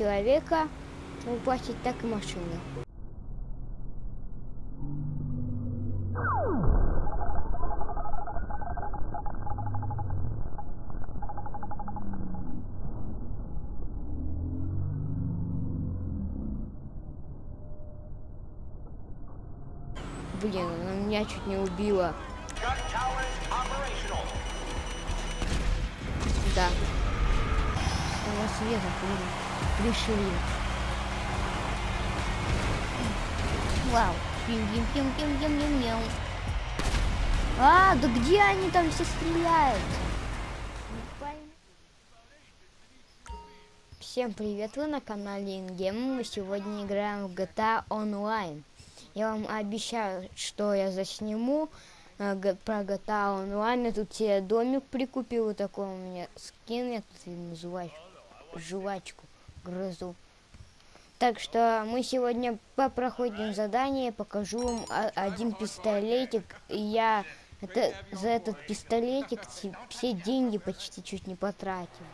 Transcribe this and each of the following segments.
человека упасть, так и машины. Блин, она меня чуть не убила. Да. Того света блин, решили. Вау. Пим пим пим пим пим пим пим А, да где они там все стреляют? Всем привет, вы на канале Ингем. Мы сегодня играем в GTA Online. Я вам обещаю, что я засниму э, про GTA Online. Я тут себе домик прикупил, вот такой у меня скин, я тут называю жвачку грызу. Так что мы сегодня попроходим задание, покажу вам один пистолетик. Я это, за этот пистолетик все деньги почти чуть не потратил.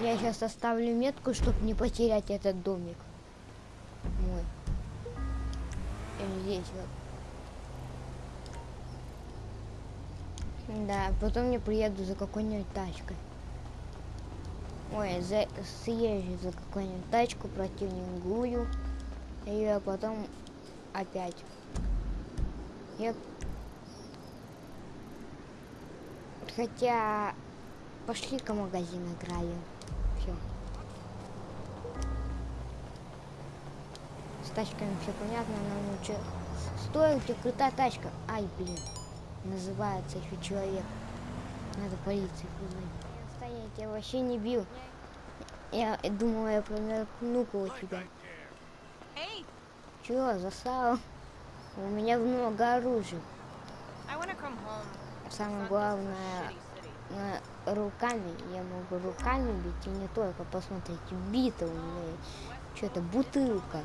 Я сейчас оставлю метку, чтобы не потерять этот домик. Мой здесь вот. Да, потом я приеду за какой-нибудь тачкой. Ой, за, съезжу за какую-нибудь тачку противненькую. И потом опять. Я... Хотя... Пошли-ка магазин играю. Все. тачками все понятно, нам лучше стоит у крутая тачка. Ай, блин, называется еще человек. Надо полиции позвонить. Я вообще не бил. Я думала, я промеркну у тебя. Чего, засал? У меня много оружия. Самое главное, на руками, я могу руками бить, и не только, посмотрите, бита у меня, что-то бутылка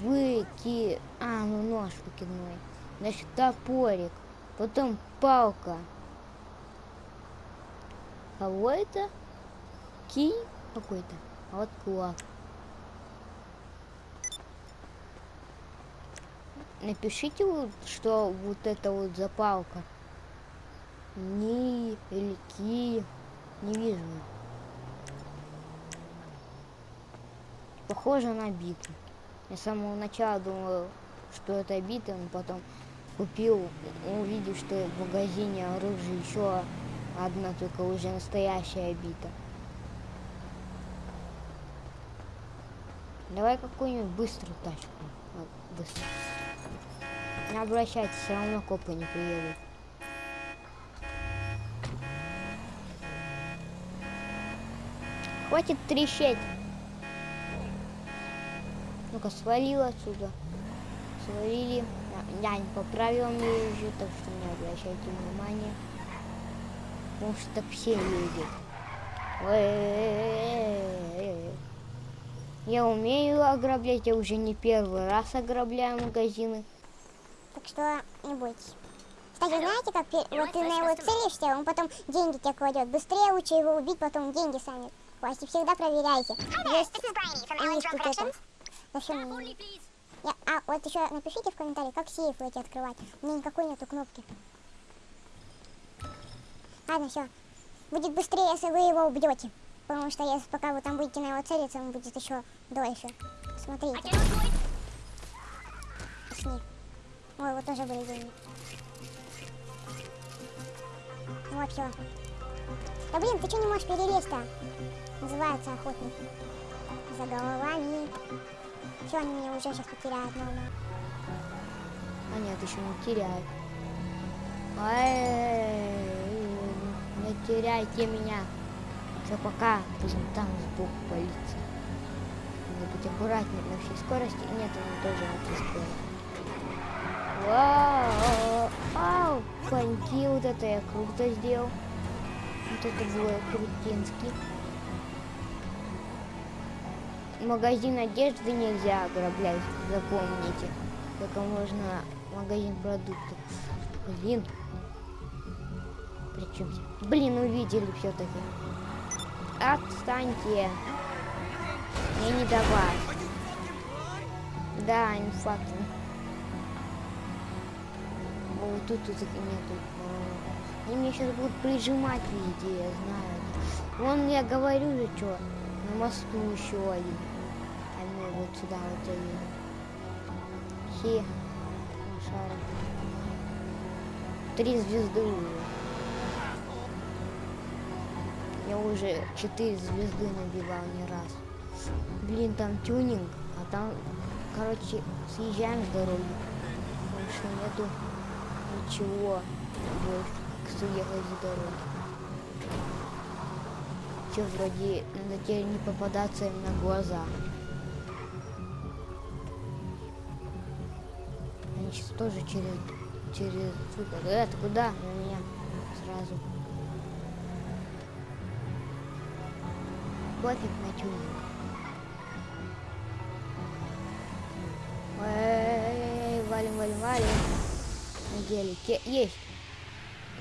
выки... А, ну нож выкидной. Значит, топорик. Потом палка. Кого это? Кий какой-то. А вот кулак. Напишите, что вот это вот за палка. Ни или ки. Не вижу. Похоже на битву. Я с самого начала думал, что это бита, но потом купил, увидел, что в магазине оружие еще одна, только уже настоящая бита. Давай какую-нибудь быструю тачку. Быстро. Не обращайтесь, все равно копы не приедут. Хватит трещать. Ну-ка, свалил отсюда. Свалили. Я не поправил езжу, так что не обращайте внимания. Потому что так все ездят. Я умею ограблять, я уже не первый раз ограбляю магазины. Так что не бойтесь. Кстати, знаете, как вот ты на его целишься, он потом деньги тебе кладет. Быстрее лучше его убить, потом деньги сами. Власти всегда проверяйте. Есть, есть тут это. Зачем мне? Я, а, вот еще напишите в комментарии, как сейфы эти открывать. У меня никакой нету кнопки. Ладно, все. Будет быстрее, если вы его убьете. Потому что если пока вы там будете на его целиться, он будет еще дольше. Смотрите. Пошли. Ой, вот тоже были деньги. Вот все. Да блин, ты что не можешь перелезть-то? Называется охотник. За головами. Все, они меня уже сейчас потеряют, мама. А нет, еще не теряют. Ай, не теряйте меня. Все, пока. Будем там сбоку полиции. Надо быть аккуратнее на всей скорости. Нет, он тоже на всей скорости. Вау! Ау! Коньки, вот это я круто сделал. Вот это было крутинский магазин одежды нельзя ограблять, запомните. Только можно магазин продуктов. Блин. Причем, блин, увидели все-таки. Отстаньте. давай. Да, не факт. О, тут, тут нету. Они меня сейчас будут прижимать, видите, я знаю. Вон я говорю же, что на мосту еще один. Мы вот сюда вот заедем. Хе. Три звезды уже. Уже четыре звезды набивал не раз. Блин, там тюнинг, а там, короче, съезжаем с дороги. Больше нету ничего больше, съехать с дороги. Че, вроде, надо теперь не попадаться им на глаза. Они сейчас тоже через, через, сука, э, куда? На меня сразу. Пофиг на тюнинг. Эй, валим, валим, валим. На гелике. Есть.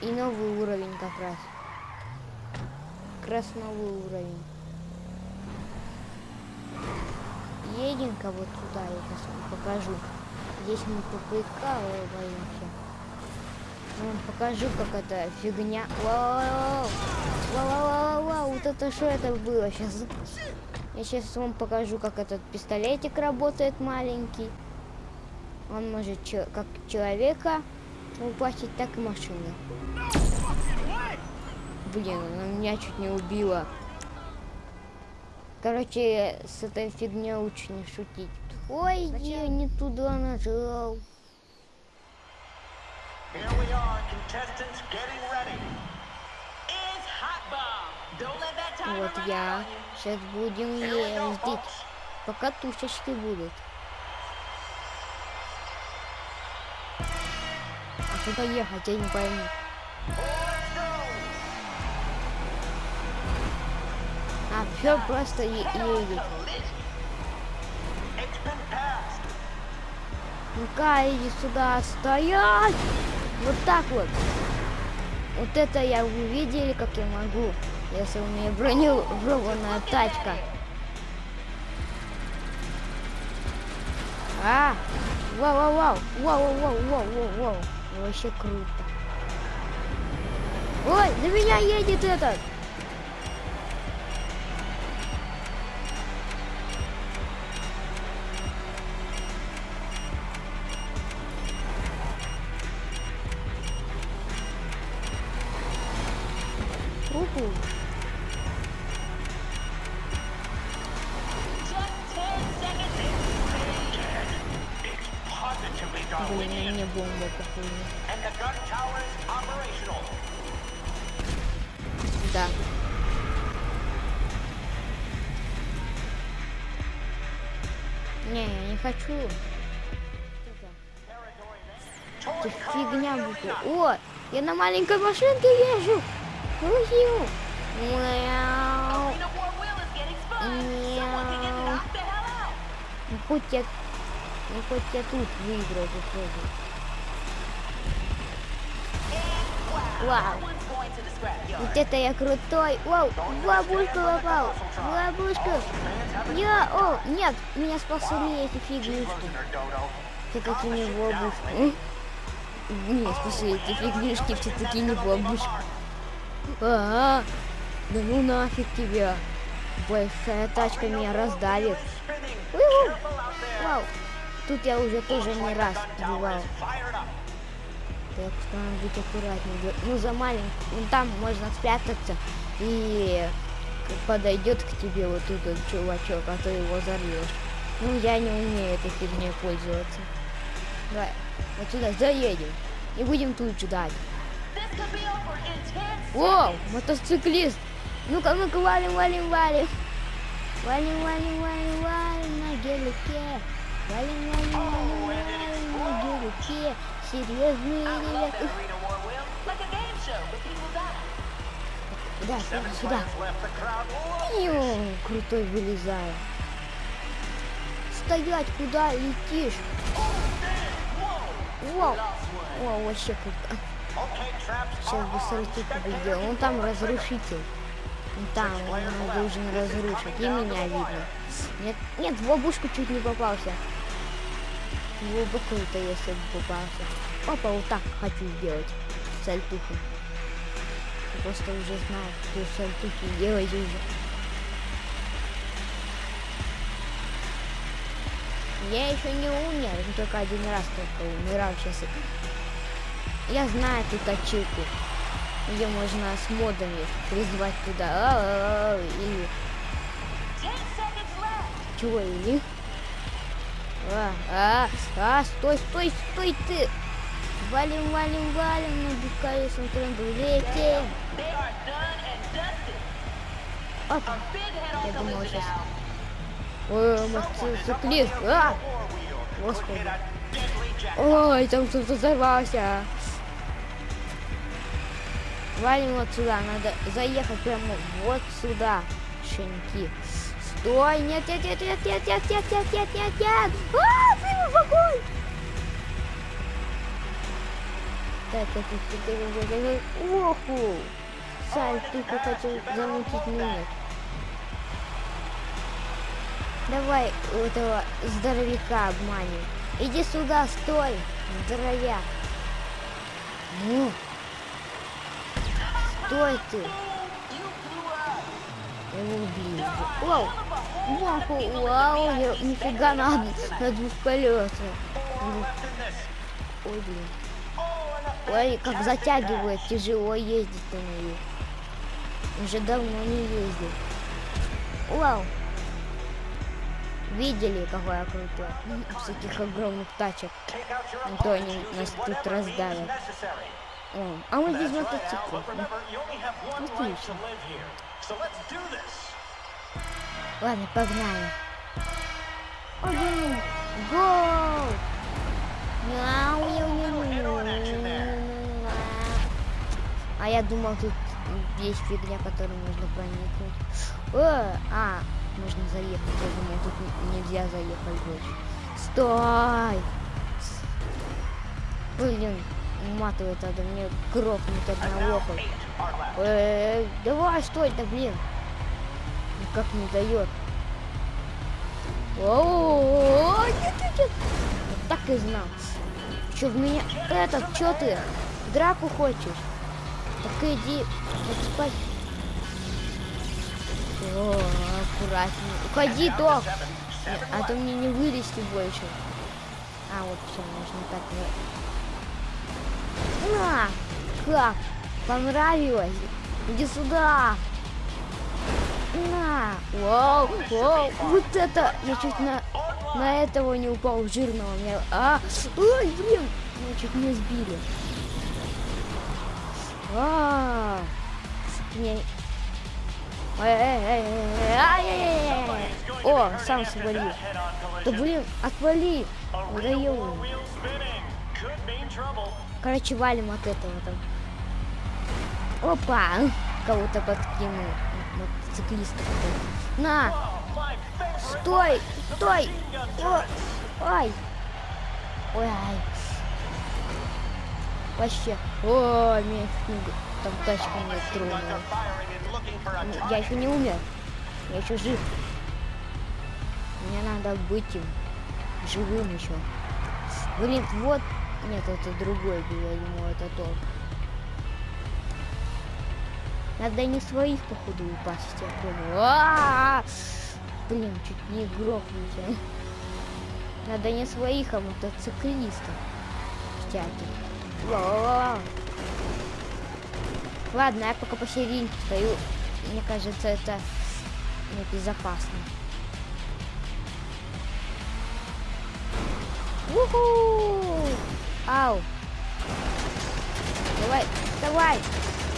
И новый уровень как раз. Как раз новый уровень. Едем-ка вот туда, я сейчас вам покажу. Здесь мы поприкалываемся. Я вам покажу, как это фигня. Вау, вау, вау, вау, вау, вот это что это было сейчас? Я сейчас вам покажу, как этот пистолетик работает маленький. Он может чё- как человека упасть, так и машины. Блин, она меня чуть не убила. Короче, с этой фигней лучше не шутить. Ой, я не туда нажал. Here we are, contestants getting ready. It's hot bomb. Don't let that timer Вот я. Сейчас будем ездить. Пока тушечки будут. А куда ехать, я не пойму. А, все просто едет. Ну-ка, иди сюда, стоять! Вот так вот. Вот это я вы видели, как я могу, если у меня бронированная тачка. А, вау, вау, вау, вау, вау, вау, вау, вау, вообще круто. Ой, на меня едет этот. кругу. Блин, мне бомба какую? Да. Не, я не хочу. Это фигня будет. О, я на маленькой машинке езжу. Who are you? Meow. Meow. Ну хоть я, ну хоть я тут выиграл попробую. Вау. Вот это я крутой. Вау, в ловушку попал. В ловушку. Я, о, нет, меня спасли эти фигнюшки. Я такими в ловушку. Не, спасли эти фигнюшки, все-таки не в ловушку. Э? А, да ну нафиг тебя. Большая тачка меня раздавит. Out there. Вау. Тут я уже тоже не раз up. Так что надо быть аккуратнее. Ну, за маленький. Ну, там можно спрятаться и подойдет к тебе вот этот чувачок, а ты его взорвешь. Ну, я не умею этой фигней пользоваться. Давай, вот сюда заедем. И будем тут ждать. О, мотоциклист. Ну-ка, ну-ка, валим, валим, валим. Валим, валим, валим, валим на гелике. Валим, валим, валим, валим на гелике. Серьезные ребята. Да, сюда, сюда. Йо, крутой вылезаю. Стоять, куда летишь? Вау, вау, вообще круто. Сейчас бы сальтуху бы сделал. Он там разрушитель. Там он должен разрушить. И меня видно. Нет, нет, в ловушку чуть не попался. В глубокую-то если бы попался. Опа, вот так хочу сделать. Сальтуху. Просто уже знаю, что сальтухи делать уже. Я еще не умер, только один раз только умирал сейчас. Я знаю эту качилку, где можно с модами призвать туда а -а -а, или чего или а, а, а, стой, стой, стой ты! Валим, валим, валим, на букарисом тренду летим! Оп! Я думал сейчас... Ой, мотоциклист! А! Господи! Ой, там кто-то взорвался! Валим вот сюда, надо заехать прямо вот сюда, щенки. Стой, нет, нет, нет, нет, нет, нет, нет, нет, нет, нет, нет. А, ты в огонь! Так, так, так, так, так, так, оху. Сальтуху хотел замутить, нет. Давай этого здоровяка обманем. Иди сюда, стой, здоровяк. Ну. Стой ты. Я его убью. Вау. Вау, вау, я нифига на, на двух колесах. Ой, блин. Ой, как затягивает, тяжело ездить на нее. Уже давно не ездил. Вау. Видели, какой я крутой? С этих огромных тачек. А то они нас тут раздавят. О, а мы без мотоцикла. Отлично. Ладно, погнали. Один. Гол! Мяу, мяу, мяу. А я думал, тут есть фигня, которую можно проникнуть. О, а, можно заехать. Я думал, тут нельзя заехать больше. Стой! Блин, уматывает надо мне грохнуть одного хоть. Эй, давай, стой, да блин. Никак не дает. О, нет, нет, нет. Вот так и знал. Че в меня этот, че ты? Драку хочешь? Так иди, вот спать. О, аккуратнее. Уходи, док. А то мне не вылезти больше. А, вот все, можно так. На! Как? Понравилось? Иди сюда! На! Вау! Вау! Вот это! Я чуть на, на этого не упал, жирного. Меня... А! Ой, блин! Меня чуть не сбили. А! Ай-яй-яй-яй. О, сам свалил. Да блин, отвали! Надоело. Короче, валим от этого там. Опа! Кого-то подкинул. Мотоциклиста какой-то. На! Стой! Стой! О! Ай! Ой. Вообще. О, меня не- Там тачка меня тронула. Ну, Я еще не умер. Я еще жив. Мне надо быть им живым еще. Блин, вот. Нет, это другой был, я думал, это тот. Надо не своих, походу, упасть, я понял. А-а-а! Блин, чуть не грохнуть. а. Надо не своих, а мотоциклистов. Всяких. Ладно, я пока посередине стою. Мне кажется, это небезопасно. Уху! Ау! Давай, давай!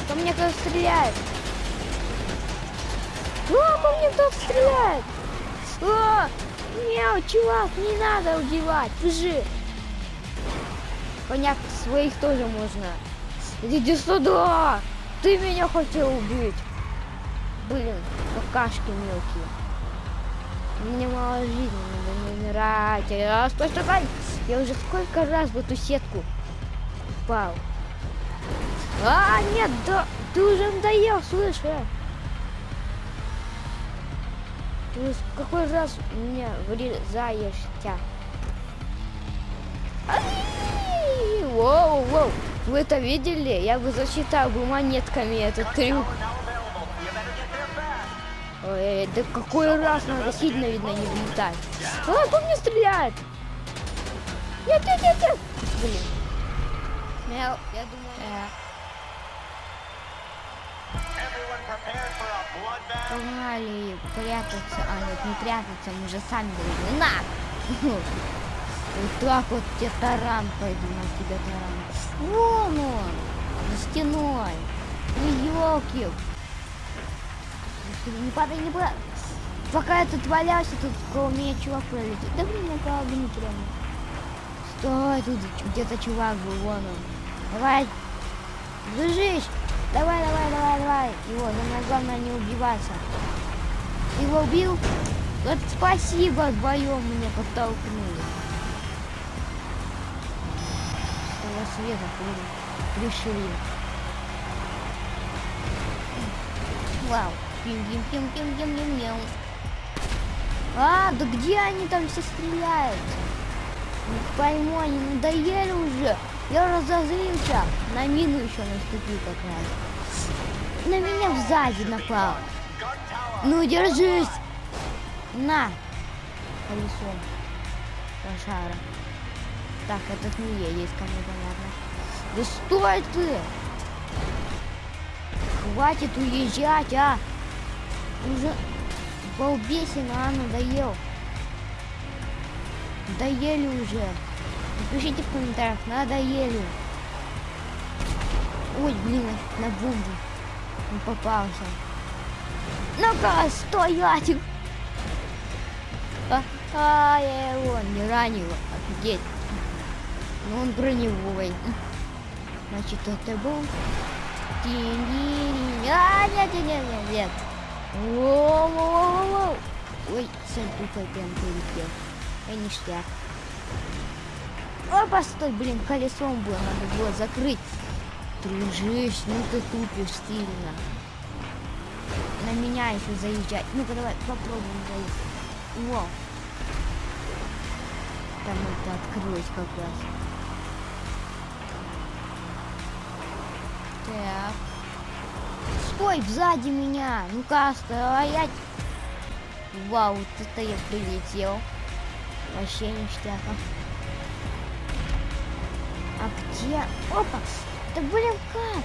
Ко мне кто-то стреляет! О, по мне кто-то стреляет! О, мяу, чувак, не надо убивать, бежи! Понятно, своих тоже можно. Иди сюда! Ты меня хотел убить! Блин, какашки мелкие. Мне мало жизни, надо не умирать. А, стой, стой, стой! Я уже сколько раз в эту сетку упал. А, нет, да, ты уже надоел, слышь, э. Ты в какой раз мне врезаешься? Ай! Воу, воу. Вы это видели? Я бы засчитал бы монетками этот трюк. Ой, да какой раз надо сильно, видно, не влетать. А, по мне стреляет! Нет, нет, нет, нет! Блин. Я, я думаю... э. Погнали прятаться. А, нет, не прятаться, мы же сами должны. На! Вот так вот тебе таран пойду на тебя таран. Вон он! За стеной. Ну елки. Не падай, не падай. Пока я тут валялся, тут около меня чувак пролетит. Да блин, я правда не прямо. Стой, тут где-то чувак был, вон он. Давай, держись. Давай, давай, давай, давай. Его, самое главное не убиваться. Ты его убил? Вот спасибо, вдвоем меня подтолкнули. С того света решили. Вау. Пим-пим-пим-пим-пим-пим-пим. А, да где они там все стреляют? Не пойму, они надоели уже. Я разозлился. На мину еще наступил как раз. На меня сзади напал. Ну, держись. На. Колесо. Лошара. Так, этот не едет, кому понятно. Да стой ты! Хватит уезжать, а! Уже балбесина, а, надоел. Надоели уже. Напишите в комментариях, надоели. Ой, блин, на бомбу. Не попался. Ну-ка, стоять! А, а, я его не ранил. Офигеть. Но он броневой. Значит, это был... А, нет, нет, нет, нет, нет. Воу-воу-воу-воу. Ой, сальтухой прям полетел. И ништяк. Опа, стой, блин, колесом было, надо было закрыть. Дружище, ну ты тупишь сильно. На меня еще заезжать. Ну-ка, давай попробуем заехать. Во. Там это открылось как раз. Так. Стой, сзади меня. Ну-ка, стоять. Вау, вот это я прилетел. Вообще ништяка. А где? Опа! Да блин, как?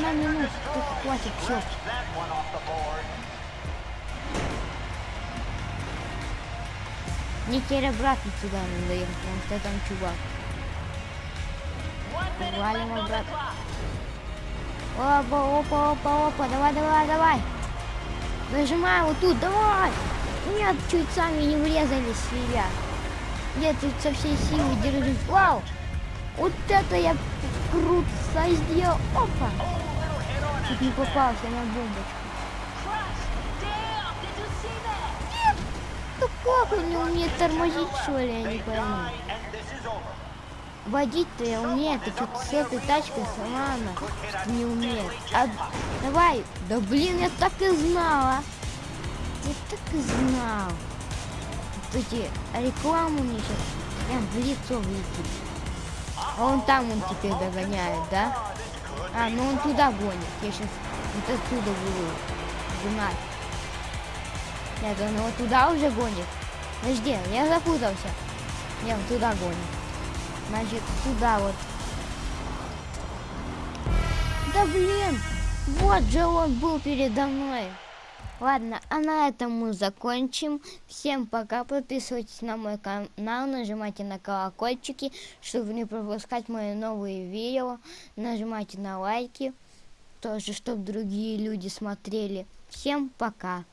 На минуту, хватит, все. Мне теперь обратно сюда надо ехать, потому что там чувак. Валим обратно. Опа, опа, опа, опа, давай, давай, давай. Нажимай вот тут, давай. Нет, чуть сами не врезались себя. Нет, тут со всей силы держись. Вау! Вот это я круто сделал. Опа! Чуть не попался на бомбочку. That? Ну как он не умеет тормозить, что ли, я не пойму. Водить-то я умею, ты что-то с этой тачкой сама она не умеет. А, давай, да блин, я так и знала. Я так и знал. Вот эти рекламу мне сейчас прям в лицо влетит. А он там он теперь догоняет, да? А, ну он туда гонит. Я сейчас вот отсюда буду гнать. Нет, он его туда уже гонит. Подожди, я запутался. Нет, он туда гонит. Значит, туда вот. Да блин! Вот же он был передо мной. Ладно, а на этом мы закончим. Всем пока. Подписывайтесь на мой канал, нажимайте на колокольчики, чтобы не пропускать мои новые видео. Нажимайте на лайки, тоже, чтобы другие люди смотрели. Всем пока.